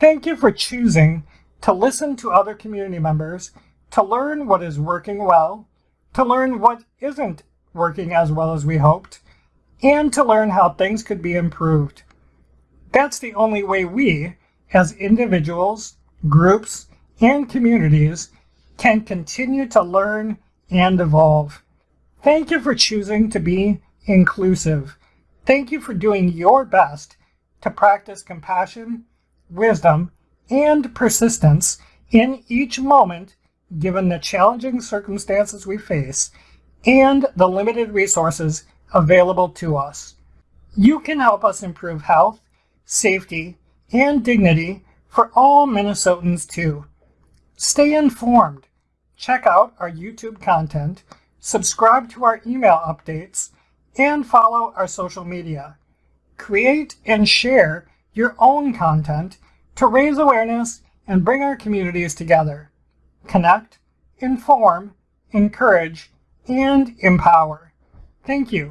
Thank you for choosing to listen to other community members, to learn what is working well, to learn what isn't working as well as we hoped, and to learn how things could be improved. That's the only way we, as individuals, groups, and communities, can continue to learn and evolve. Thank you for choosing to be inclusive. Thank you for doing your best to practice compassion, wisdom, and persistence in each moment given the challenging circumstances we face and the limited resources available to us. You can help us improve health, safety, and dignity for all Minnesotans too. Stay informed. Check out our YouTube content, subscribe to our email updates, and follow our social media. Create and share your own content to raise awareness and bring our communities together. Connect, inform, encourage, and empower. Thank you.